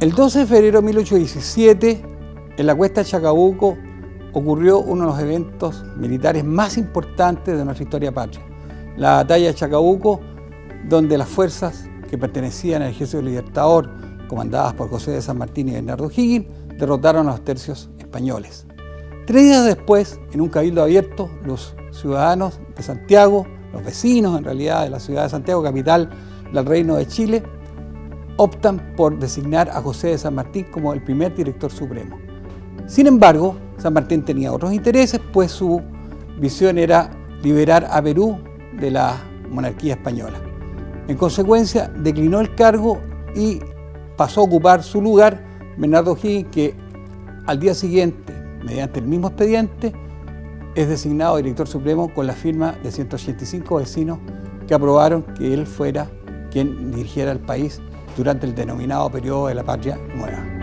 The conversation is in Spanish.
El 12 de febrero de 1817, en la cuesta de Chacabuco, ocurrió uno de los eventos militares más importantes de nuestra historia patria. La batalla de Chacabuco, donde las fuerzas que pertenecían al Ejército Libertador, comandadas por José de San Martín y Bernardo Higgins, derrotaron a los tercios españoles. Tres días después, en un cabildo abierto, los ciudadanos de Santiago, los vecinos en realidad de la ciudad de Santiago, capital del Reino de Chile, optan por designar a José de San Martín como el primer director supremo. Sin embargo, San Martín tenía otros intereses, pues su visión era liberar a Perú de la monarquía española. En consecuencia, declinó el cargo y pasó a ocupar su lugar Bernardo Higgins, que al día siguiente, mediante el mismo expediente, es designado director supremo con la firma de 185 vecinos que aprobaron que él fuera quien dirigiera el país durante el denominado periodo de la Patria Nueva.